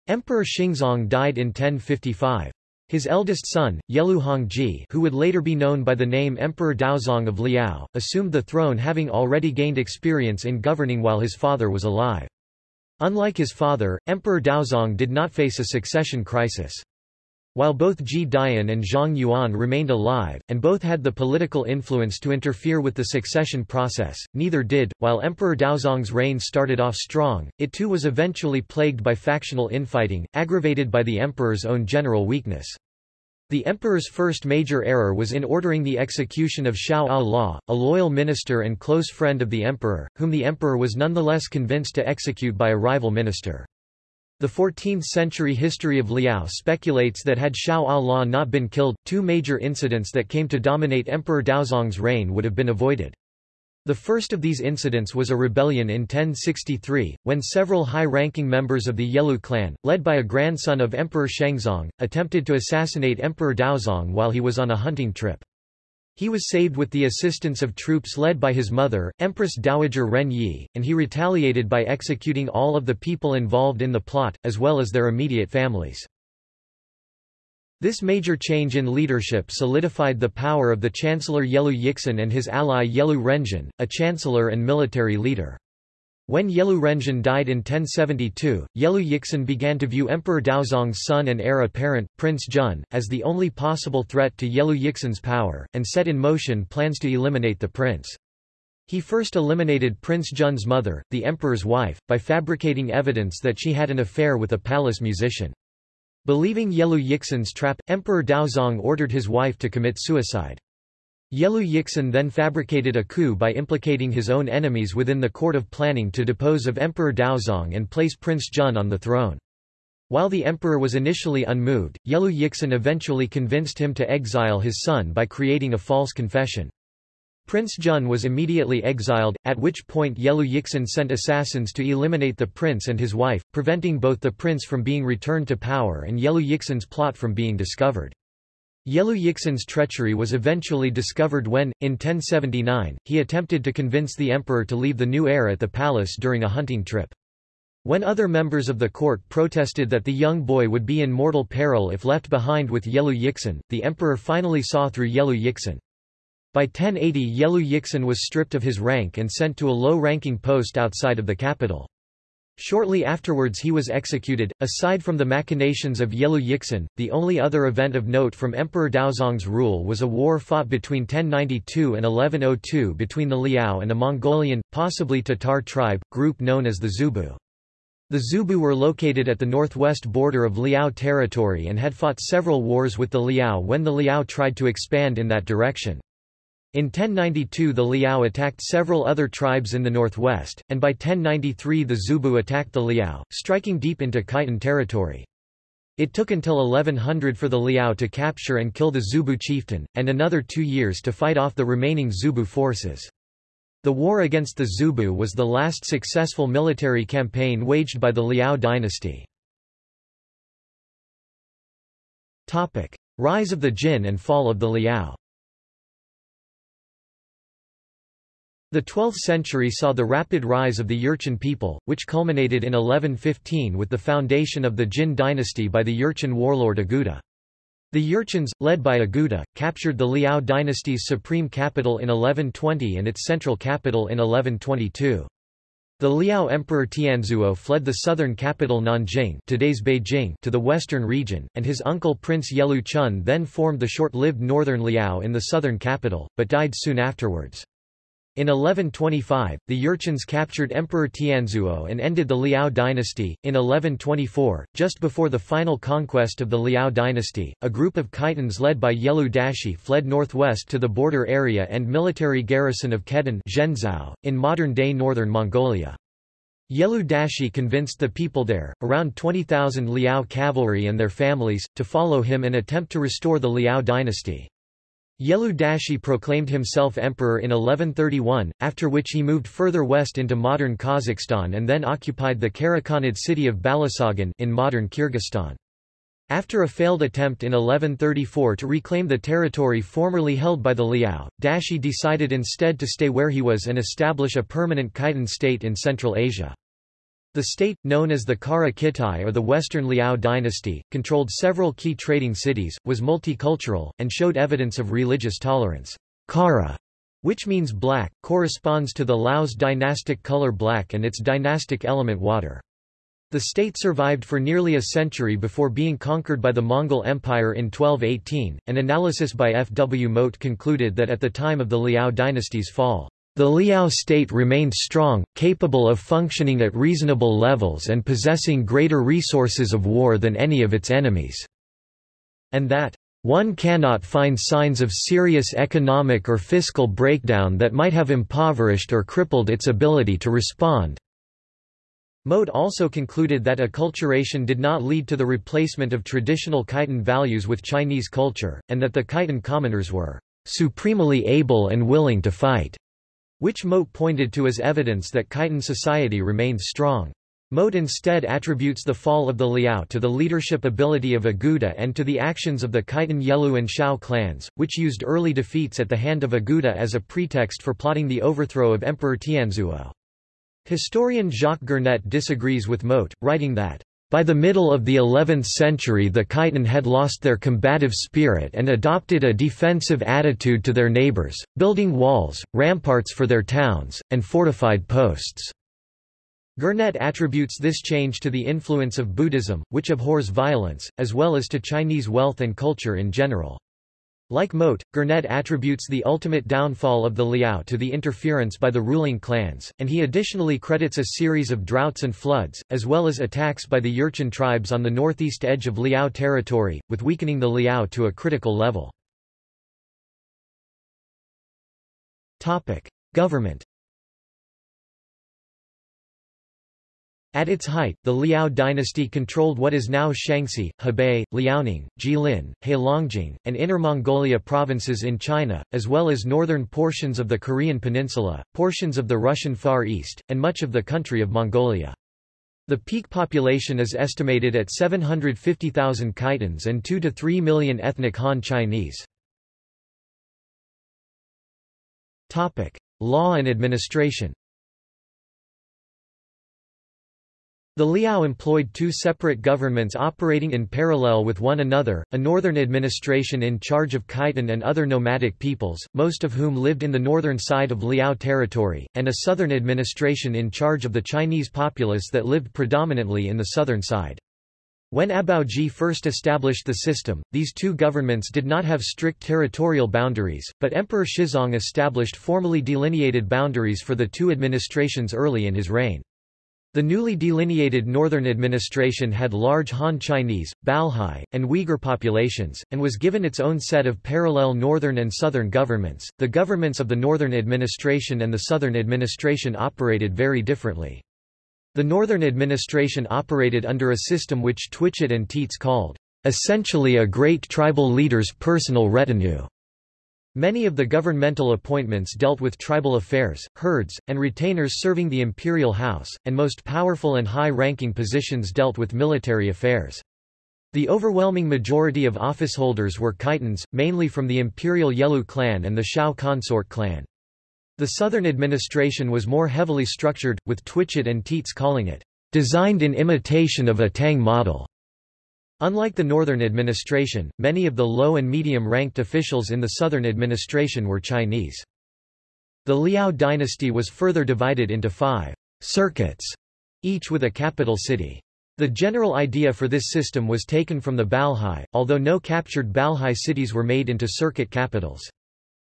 Emperor Xingzong died in 1055. His eldest son, Yelu Hongji who would later be known by the name Emperor Daozong of Liao, assumed the throne having already gained experience in governing while his father was alive. Unlike his father, Emperor Daozong did not face a succession crisis. While both Qitian and Zongyuan remained alive, and both had the political influence to interfere with the succession process, neither did. While Emperor Daozong's reign started off strong, it too was eventually plagued by factional infighting, aggravated by the emperor's own general weakness. The emperor's first major error was in ordering the execution of Xiao Ao a loyal minister and close friend of the emperor, whom the emperor was nonetheless convinced to execute by a rival minister. The 14th-century history of Liao speculates that had Xiao Ala not been killed, two major incidents that came to dominate Emperor Daozong's reign would have been avoided. The first of these incidents was a rebellion in 1063, when several high-ranking members of the Yelu clan, led by a grandson of Emperor Shengzong, attempted to assassinate Emperor Daozong while he was on a hunting trip. He was saved with the assistance of troops led by his mother, Empress Dowager Ren Yi, and he retaliated by executing all of the people involved in the plot, as well as their immediate families. This major change in leadership solidified the power of the Chancellor Yelu Yixin and his ally Yelu Renjin, a chancellor and military leader. When Yelu Renjin died in 1072, Yelu Yixin began to view Emperor Daozong's son and heir apparent, Prince Jun, as the only possible threat to Yelu Yixin's power, and set in motion plans to eliminate the prince. He first eliminated Prince Jun's mother, the emperor's wife, by fabricating evidence that she had an affair with a palace musician. Believing Yelu Yixin's trap, Emperor Daozong ordered his wife to commit suicide. Yelu Yixin then fabricated a coup by implicating his own enemies within the court of planning to depose of Emperor Daozong and place Prince Jun on the throne. While the emperor was initially unmoved, Yelu Yixin eventually convinced him to exile his son by creating a false confession. Prince Jun was immediately exiled, at which point Yelu Yixin sent assassins to eliminate the prince and his wife, preventing both the prince from being returned to power and Yelu Yixin's plot from being discovered. Yelu Yixin's treachery was eventually discovered when, in 1079, he attempted to convince the emperor to leave the new heir at the palace during a hunting trip. When other members of the court protested that the young boy would be in mortal peril if left behind with Yelu Yixin, the emperor finally saw through Yelu Yixin. By 1080 Yelu Yixin was stripped of his rank and sent to a low-ranking post outside of the capital. Shortly afterwards he was executed. Aside from the machinations of Yelu Yixin, the only other event of note from Emperor Daozong's rule was a war fought between 1092 and 1102 between the Liao and a Mongolian, possibly Tatar tribe, group known as the Zubu. The Zubu were located at the northwest border of Liao territory and had fought several wars with the Liao when the Liao tried to expand in that direction. In 1092 the Liao attacked several other tribes in the northwest, and by 1093 the Zubu attacked the Liao, striking deep into Khitan territory. It took until 1100 for the Liao to capture and kill the Zubu chieftain, and another two years to fight off the remaining Zubu forces. The war against the Zubu was the last successful military campaign waged by the Liao dynasty. Rise of the Jin and fall of the Liao The 12th century saw the rapid rise of the Jurchen people, which culminated in 1115 with the foundation of the Jin dynasty by the Jurchen warlord Aguda. The Jurchens, led by Aguda, captured the Liao dynasty's supreme capital in 1120 and its central capital in 1122. The Liao Emperor Tianzuo fled the southern capital Nanjing today's Beijing to the western region, and his uncle Prince Yelu Chun then formed the short-lived northern Liao in the southern capital, but died soon afterwards. In 1125, the Jurchens captured Emperor Tianzuo and ended the Liao dynasty. In 1124, just before the final conquest of the Liao dynasty, a group of Khitans led by Yelu Dashi fled northwest to the border area and military garrison of Kedun in modern-day northern Mongolia. Yelu Dashi convinced the people there, around 20,000 Liao cavalry and their families, to follow him and attempt to restore the Liao dynasty. Yelu Dashi proclaimed himself emperor in 1131, after which he moved further west into modern Kazakhstan and then occupied the Karakhanid city of Balasagun in modern Kyrgyzstan. After a failed attempt in 1134 to reclaim the territory formerly held by the Liao, Dashi decided instead to stay where he was and establish a permanent Khitan state in Central Asia. The state, known as the Kara Kitai or the Western Liao dynasty, controlled several key trading cities, was multicultural, and showed evidence of religious tolerance. Kara, which means black, corresponds to the Liao's dynastic color black and its dynastic element water. The state survived for nearly a century before being conquered by the Mongol Empire in 1218. An analysis by F. W. Mote concluded that at the time of the Liao dynasty's fall, the Liao state remained strong, capable of functioning at reasonable levels and possessing greater resources of war than any of its enemies. And that, one cannot find signs of serious economic or fiscal breakdown that might have impoverished or crippled its ability to respond. Mote also concluded that acculturation did not lead to the replacement of traditional Khitan values with Chinese culture, and that the Khitan commoners were supremely able and willing to fight which Mote pointed to as evidence that Khitan society remained strong. Mote instead attributes the fall of the Liao to the leadership ability of Aguda and to the actions of the Khitan Yelu and Xiao clans, which used early defeats at the hand of Aguda as a pretext for plotting the overthrow of Emperor Tianzuo. Historian Jacques Gernet disagrees with Mote, writing that by the middle of the 11th century the Khitan had lost their combative spirit and adopted a defensive attitude to their neighbors, building walls, ramparts for their towns, and fortified posts. Gernet attributes this change to the influence of Buddhism, which abhors violence, as well as to Chinese wealth and culture in general. Like Mote, Gernet attributes the ultimate downfall of the Liao to the interference by the ruling clans, and he additionally credits a series of droughts and floods, as well as attacks by the Jurchen tribes on the northeast edge of Liao territory, with weakening the Liao to a critical level. Government At its height, the Liao dynasty controlled what is now Shaanxi, Hebei, Liaoning, Jilin, Heilongjiang, and Inner Mongolia provinces in China, as well as northern portions of the Korean peninsula, portions of the Russian Far East, and much of the country of Mongolia. The peak population is estimated at 750,000 Khitans and 2 to 3 million ethnic Han Chinese. Law and administration The Liao employed two separate governments operating in parallel with one another, a northern administration in charge of Khitan and other nomadic peoples, most of whom lived in the northern side of Liao territory, and a southern administration in charge of the Chinese populace that lived predominantly in the southern side. When Abaoji first established the system, these two governments did not have strict territorial boundaries, but Emperor Shizong established formally delineated boundaries for the two administrations early in his reign. The newly delineated northern administration had large Han Chinese, Balhae, and Uyghur populations, and was given its own set of parallel northern and southern governments. The governments of the northern administration and the southern administration operated very differently. The northern administration operated under a system which Twitchett and Tietze called, essentially a great tribal leader's personal retinue. Many of the governmental appointments dealt with tribal affairs, herds, and retainers serving the imperial house, and most powerful and high-ranking positions dealt with military affairs. The overwhelming majority of officeholders were Khitans, mainly from the imperial Yelu clan and the Xiao consort clan. The southern administration was more heavily structured, with Twitchett and Tietze calling it, "...designed in imitation of a Tang model." Unlike the Northern administration, many of the low and medium-ranked officials in the Southern administration were Chinese. The Liao dynasty was further divided into five circuits, each with a capital city. The general idea for this system was taken from the Balhae, although no captured Balhae cities were made into circuit capitals.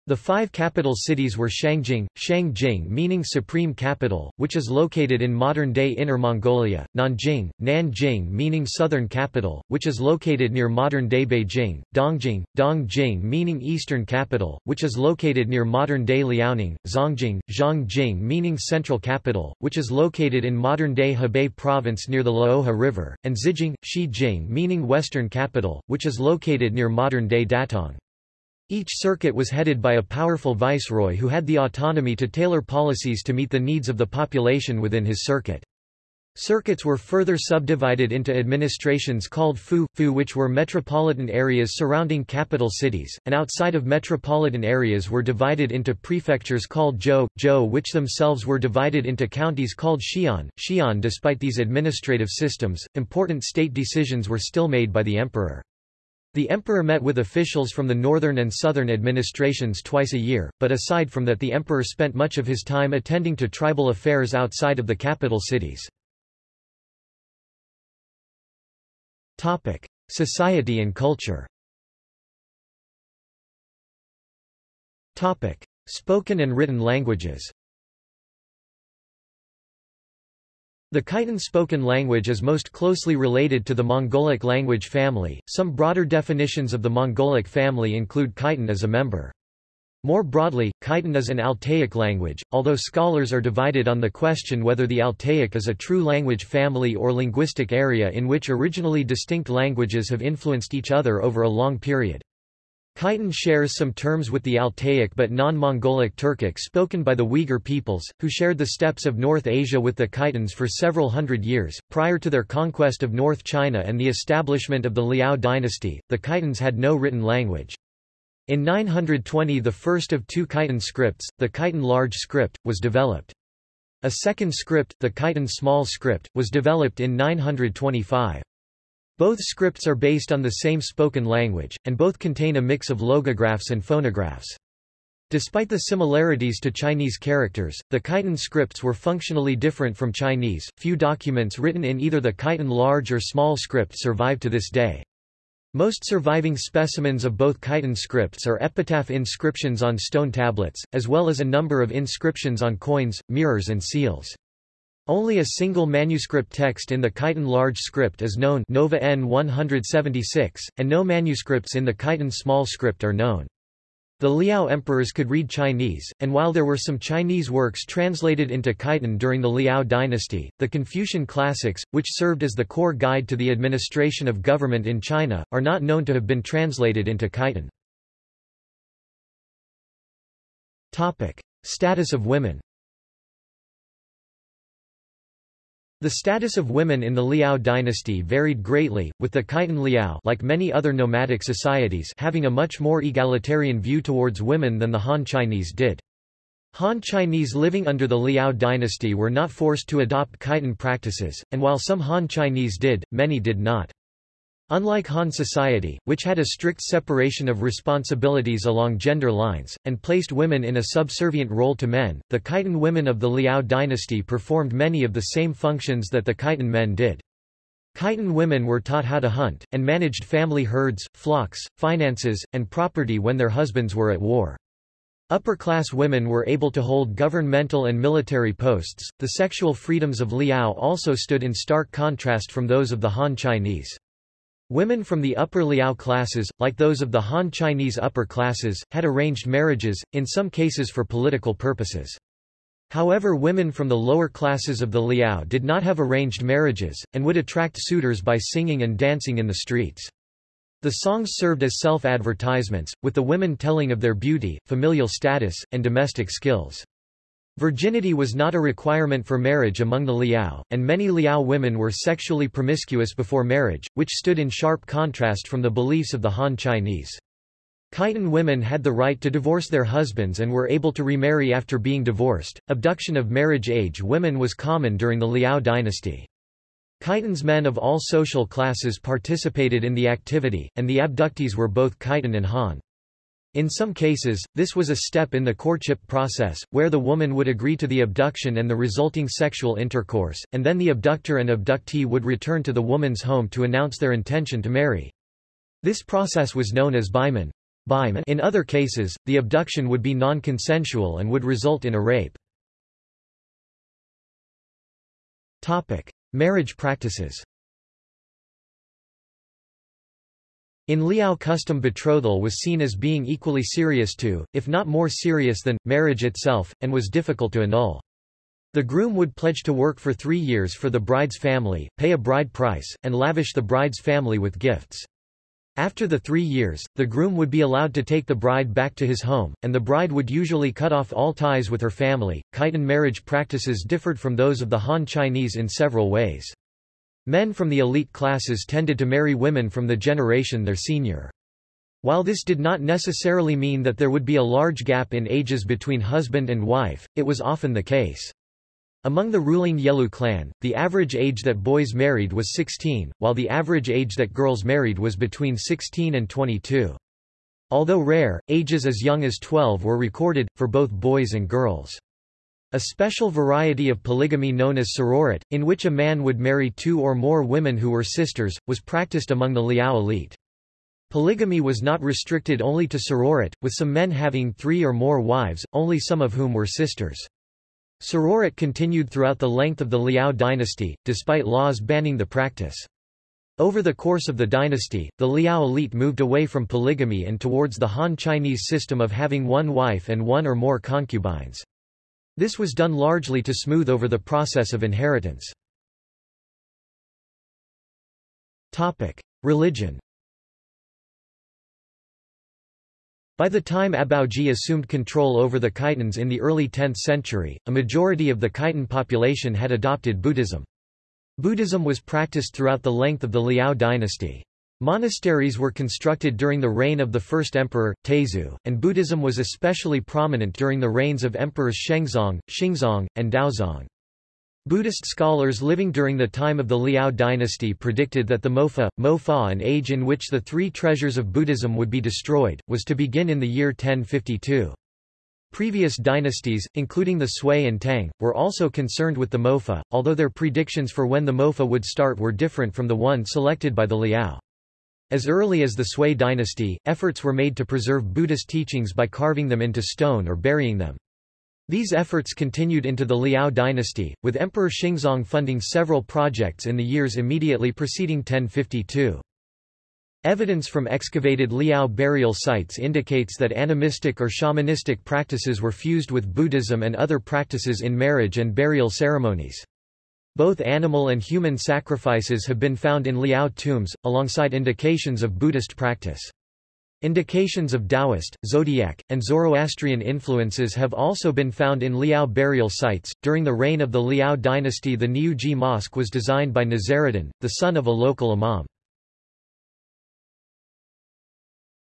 The five capital cities were Shangjing, Shangjing meaning supreme capital, which is located in modern-day Inner Mongolia, Nanjing, Nanjing meaning southern capital, which is located near modern-day Beijing, Dongjing, Dongjing meaning eastern capital, which is located near modern-day Liaoning, Zongjing, Zhongjing meaning central capital, which is located in modern-day Hebei province near the Luohe River, and Xijing, Xijing meaning western capital, which is located near modern-day Datong. Each circuit was headed by a powerful viceroy who had the autonomy to tailor policies to meet the needs of the population within his circuit. Circuits were further subdivided into administrations called fu, fu which were metropolitan areas surrounding capital cities, and outside of metropolitan areas were divided into prefectures called zhou, zhou which themselves were divided into counties called xian, xian despite these administrative systems, important state decisions were still made by the emperor. The emperor met with officials from the northern and southern administrations twice a year, but aside from that the emperor spent much of his time attending to tribal affairs outside of the capital cities. Society and culture Spoken and written languages The Khitan spoken language is most closely related to the Mongolic language family. Some broader definitions of the Mongolic family include Khitan as a member. More broadly, Khitan is an Altaic language, although scholars are divided on the question whether the Altaic is a true language family or linguistic area in which originally distinct languages have influenced each other over a long period. Khitan shares some terms with the Altaic but non-Mongolic Turkic spoken by the Uyghur peoples, who shared the steppes of North Asia with the Khitans for several hundred years. Prior to their conquest of North China and the establishment of the Liao dynasty, the Khitans had no written language. In 920 the first of two Khitan scripts, the Khitan large script, was developed. A second script, the Khitan small script, was developed in 925. Both scripts are based on the same spoken language, and both contain a mix of logographs and phonographs. Despite the similarities to Chinese characters, the Khitan scripts were functionally different from Chinese. Few documents written in either the Khitan large or small script survive to this day. Most surviving specimens of both Khitan scripts are epitaph inscriptions on stone tablets, as well as a number of inscriptions on coins, mirrors and seals. Only a single manuscript text in the Khitan large script is known Nova N 176, and no manuscripts in the Khitan small script are known. The Liao emperors could read Chinese, and while there were some Chinese works translated into Khitan during the Liao dynasty, the Confucian classics, which served as the core guide to the administration of government in China, are not known to have been translated into Khitan. Status of women The status of women in the Liao dynasty varied greatly, with the Khitan Liao like many other nomadic societies having a much more egalitarian view towards women than the Han Chinese did. Han Chinese living under the Liao dynasty were not forced to adopt Khitan practices, and while some Han Chinese did, many did not. Unlike Han society, which had a strict separation of responsibilities along gender lines, and placed women in a subservient role to men, the Khitan women of the Liao dynasty performed many of the same functions that the Khitan men did. Khitan women were taught how to hunt, and managed family herds, flocks, finances, and property when their husbands were at war. Upper-class women were able to hold governmental and military posts. The sexual freedoms of Liao also stood in stark contrast from those of the Han Chinese. Women from the upper Liao classes, like those of the Han Chinese upper classes, had arranged marriages, in some cases for political purposes. However women from the lower classes of the Liao did not have arranged marriages, and would attract suitors by singing and dancing in the streets. The songs served as self-advertisements, with the women telling of their beauty, familial status, and domestic skills. Virginity was not a requirement for marriage among the Liao, and many Liao women were sexually promiscuous before marriage, which stood in sharp contrast from the beliefs of the Han Chinese. Khitan women had the right to divorce their husbands and were able to remarry after being divorced. Abduction of marriage age women was common during the Liao dynasty. Khitan's men of all social classes participated in the activity, and the abductees were both Khitan and Han. In some cases, this was a step in the courtship process, where the woman would agree to the abduction and the resulting sexual intercourse, and then the abductor and abductee would return to the woman's home to announce their intention to marry. This process was known as baiman. In other cases, the abduction would be non-consensual and would result in a rape. Topic. Marriage practices In Liao custom betrothal was seen as being equally serious to, if not more serious than, marriage itself, and was difficult to annul. The groom would pledge to work for three years for the bride's family, pay a bride price, and lavish the bride's family with gifts. After the three years, the groom would be allowed to take the bride back to his home, and the bride would usually cut off all ties with her family. Khitan marriage practices differed from those of the Han Chinese in several ways. Men from the elite classes tended to marry women from the generation their senior. While this did not necessarily mean that there would be a large gap in ages between husband and wife, it was often the case. Among the ruling Yelu clan, the average age that boys married was 16, while the average age that girls married was between 16 and 22. Although rare, ages as young as 12 were recorded, for both boys and girls. A special variety of polygamy known as sororate, in which a man would marry two or more women who were sisters, was practiced among the Liao elite. Polygamy was not restricted only to sororate, with some men having three or more wives, only some of whom were sisters. Sororate continued throughout the length of the Liao dynasty, despite laws banning the practice. Over the course of the dynasty, the Liao elite moved away from polygamy and towards the Han Chinese system of having one wife and one or more concubines. This was done largely to smooth over the process of inheritance. Religion By the time Abaoji assumed control over the Khitans in the early 10th century, a majority of the Khitan population had adopted Buddhism. Buddhism was practiced throughout the length of the Liao dynasty. Monasteries were constructed during the reign of the first emperor, Taizong, and Buddhism was especially prominent during the reigns of emperors Shengzong, Xingzong, and Daozong. Buddhist scholars living during the time of the Liao dynasty predicted that the Mofa, Mofa an age in which the three treasures of Buddhism would be destroyed, was to begin in the year 1052. Previous dynasties, including the Sui and Tang, were also concerned with the Mofa, although their predictions for when the Mofa would start were different from the one selected by the Liao. As early as the Sui dynasty, efforts were made to preserve Buddhist teachings by carving them into stone or burying them. These efforts continued into the Liao dynasty, with Emperor Xingzong funding several projects in the years immediately preceding 1052. Evidence from excavated Liao burial sites indicates that animistic or shamanistic practices were fused with Buddhism and other practices in marriage and burial ceremonies. Both animal and human sacrifices have been found in Liao tombs, alongside indications of Buddhist practice. Indications of Taoist, Zodiac, and Zoroastrian influences have also been found in Liao burial sites. During the reign of the Liao dynasty, the Niujie Mosque was designed by Nazaruddin, the son of a local imam.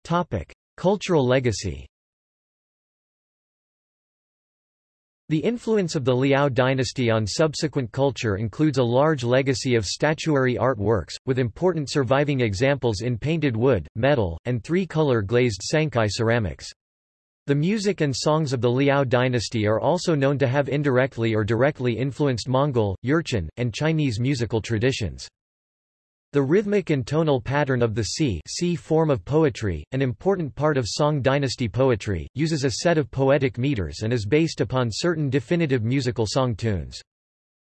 Topic: Cultural legacy. The influence of the Liao dynasty on subsequent culture includes a large legacy of statuary art works, with important surviving examples in painted wood, metal, and three-color glazed sancai ceramics. The music and songs of the Liao dynasty are also known to have indirectly or directly influenced Mongol, Jurchen, and Chinese musical traditions. The rhythmic and tonal pattern of the Si si form of poetry, an important part of Song dynasty poetry, uses a set of poetic meters and is based upon certain definitive musical song tunes.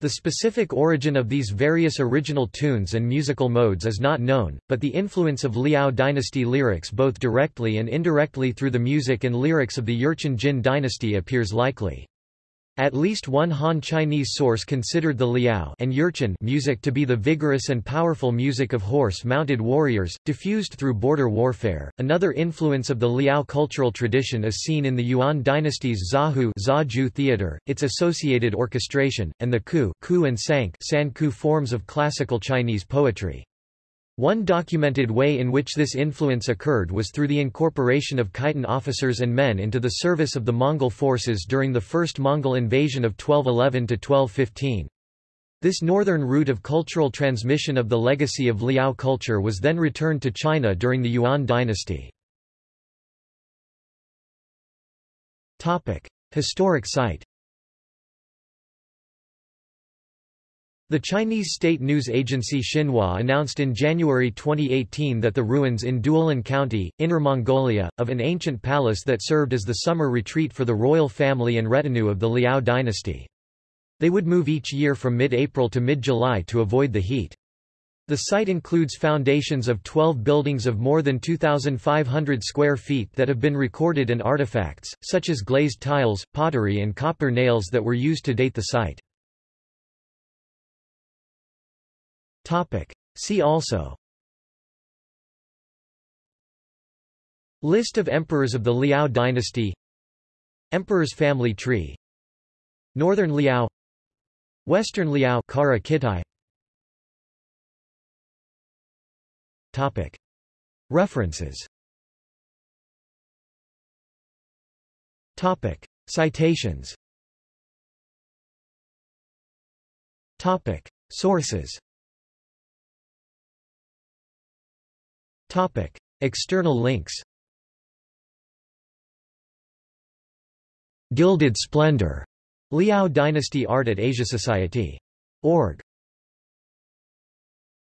The specific origin of these various original tunes and musical modes is not known, but the influence of Liao dynasty lyrics both directly and indirectly through the music and lyrics of the Jurchen Jin dynasty appears likely. At least one Han Chinese source considered the Liao and Jurchen music to be the vigorous and powerful music of horse-mounted warriors, diffused through border warfare. Another influence of the Liao cultural tradition is seen in the Yuan dynasty's Zahu Zaju theater, its associated orchestration, and the Ku, Ku and Sank San Ku forms of classical Chinese poetry. One documented way in which this influence occurred was through the incorporation of Khitan officers and men into the service of the Mongol forces during the first Mongol invasion of 1211–1215. This northern route of cultural transmission of the legacy of Liao culture was then returned to China during the Yuan dynasty. Historic site The Chinese state news agency Xinhua announced in January 2018 that the ruins in Duolun County, Inner Mongolia, of an ancient palace that served as the summer retreat for the royal family and retinue of the Liao dynasty. They would move each year from mid-April to mid-July to avoid the heat. The site includes foundations of 12 buildings of more than 2,500 square feet that have been recorded and artifacts, such as glazed tiles, pottery and copper nails that were used to date the site. Topic. See also. List of emperors of the Liao dynasty. Emperor's family tree. Northern Liao. Western Liao Kara Kitai. Topic. References. Topic. Citations. Topic. Sources Topic. External links Gilded Splendor. Liao Dynasty Art at Asia Society. Org.